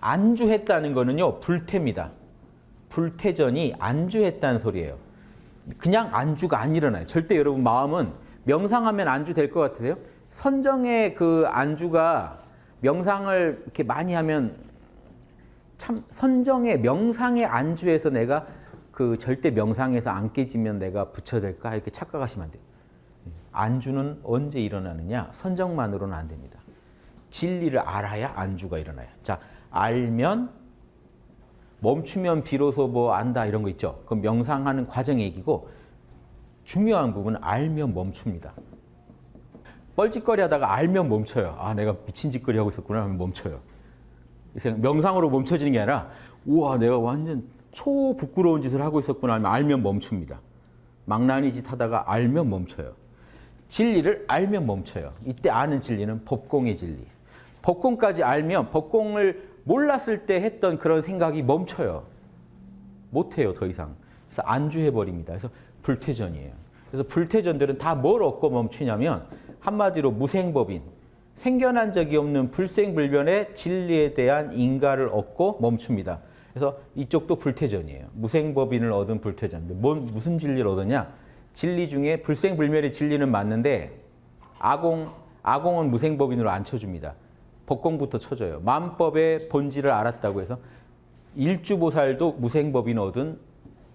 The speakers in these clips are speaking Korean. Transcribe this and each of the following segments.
안주했다는 거는요. 불태입니다. 불태전이 안주했다는 소리예요. 그냥 안주가 안 일어나요. 절대 여러분 마음은 명상하면 안주 될 것 같으세요? 선정의 그 안주가 명상을 이렇게 많이 하면 참 선정의 명상의 안주에서 내가 그 절대 명상에서 안 깨지면 내가 붙여될까 이렇게 착각하시면 안 돼요. 안주는 언제 일어나느냐? 선정만으로는 안 됩니다. 진리를 알아야 안주가 일어나요. 자, 알면 멈추면 비로소 뭐 안다 이런 거 있죠. 그 명상하는 과정 얘기고 중요한 부분은 알면 멈춥니다. 뻘짓거리 하다가 알면 멈춰요. 아, 내가 미친 짓거리 하고 있었구나 하면 멈춰요. 명상으로 멈춰지는 게 아니라 우와, 내가 완전 초 부끄러운 짓을 하고 있었구나 하면 알면 멈춥니다. 망나니 짓 하다가 알면 멈춰요. 진리를 알면 멈춰요. 이때 아는 진리는 법공의 진리. 법공까지 알면 법공을 몰랐을 때 했던 그런 생각이 멈춰요. 못해요, 더 이상. 그래서 안주해버립니다. 그래서 불퇴전이에요. 그래서 불퇴전들은 다 뭘 얻고 멈추냐면 한마디로 무생법인, 생겨난 적이 없는 불생불변의 진리에 대한 인가를 얻고 멈춥니다. 그래서 이쪽도 불퇴전이에요. 무생법인을 얻은 불퇴전인데 뭔 무슨 진리를 얻었냐? 진리 중에 불생불멸의 진리는 맞는데 아공 아공은 무생법인으로 안 쳐줍니다. 법공부터 쳐줘요. 만법의 본질을 알았다고 해서 일주보살도 무생법인 얻은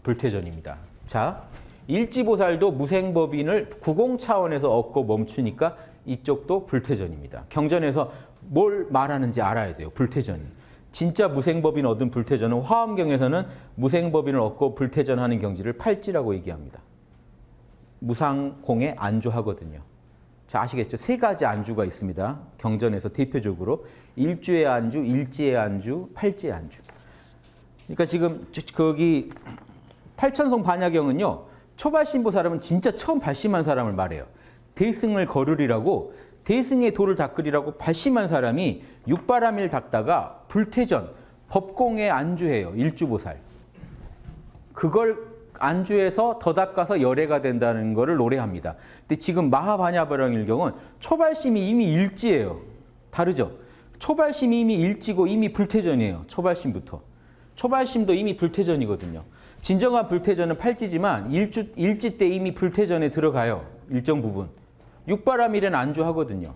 불퇴전입니다. 자, 일지보살도 무생법인을 구공 차원에서 얻고 멈추니까 이쪽도 불퇴전입니다. 경전에서 뭘 말하는지 알아야 돼요. 불퇴전이. 진짜 무생법인 얻은 불퇴전은 화엄경에서는 무생법인을 얻고 불퇴전하는 경지를 팔지라고 얘기합니다. 무상공에 안주하거든요. 자, 아시겠죠? 세 가지 안주가 있습니다. 경전에서 대표적으로 일주의 안주, 일지의 안주, 팔지의 안주. 그러니까 지금 거기 팔천성 반야경은요. 초발신보 사람은 진짜 처음 발심한 사람을 말해요. 대승을 거르리라고 대승의 도를 닦으리라고 발심한 사람이 육바람일 닦다가 불태전, 법공에 안주해요. 일주보살. 그걸 안주해서 더 닦아서 열애가 된다는 것을 노래합니다. 근데 지금 마하바냐바랑일경은 초발심이 이미 일지예요. 다르죠? 초발심이 이미 일지고 이미 불태전이에요. 초발심부터. 초발심도 이미 불태전이거든요. 진정한 불태전은 팔찌지만 일주, 일지 때 이미 불태전에 들어가요. 일정 부분. 육바라밀엔 안주하거든요.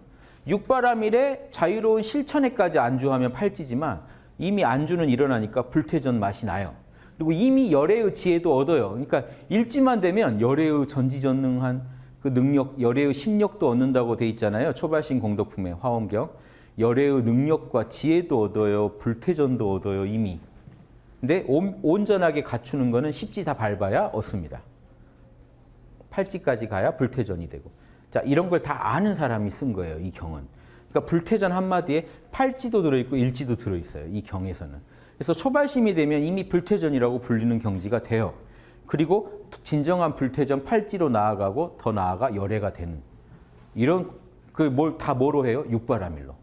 육바라밀에 자유로운 실천에까지 안주하면 팔찌지만 이미 안주는 일어나니까 불태전 맛이 나요. 그리고 이미 열애의 지혜도 얻어요. 그러니까 일지만 되면 열애의 전지전능한 그 능력, 열애의 심력도 얻는다고 돼 있잖아요. 초발신 공덕품의 화엄경. 열애의 능력과 지혜도 얻어요. 불태전도 얻어요. 이미. 근데 온 전하게 갖추는 거는 십지 다 밟아야 얻습니다. 팔찌까지 가야 불태전이 되고. 자, 이런 걸 다 아는 사람이 쓴 거예요. 이 경은. 그러니까 불태전 한마디에 팔찌도 들어있고 일지도 들어있어요. 이 경에서는. 그래서 초발심이 되면 이미 불태전이라고 불리는 경지가 돼요. 그리고 진정한 불태전 팔찌로 나아가고 더 나아가 열애가 되는 이런 그 뭘 다 뭐로 해요? 육바라밀로.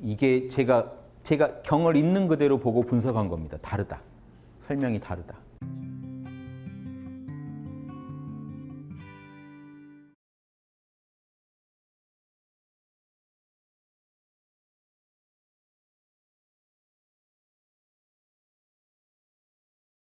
이게 제가 제가 경을 있는 그대로 보고 분석한 겁니다. 다르다. 설명이 다르다.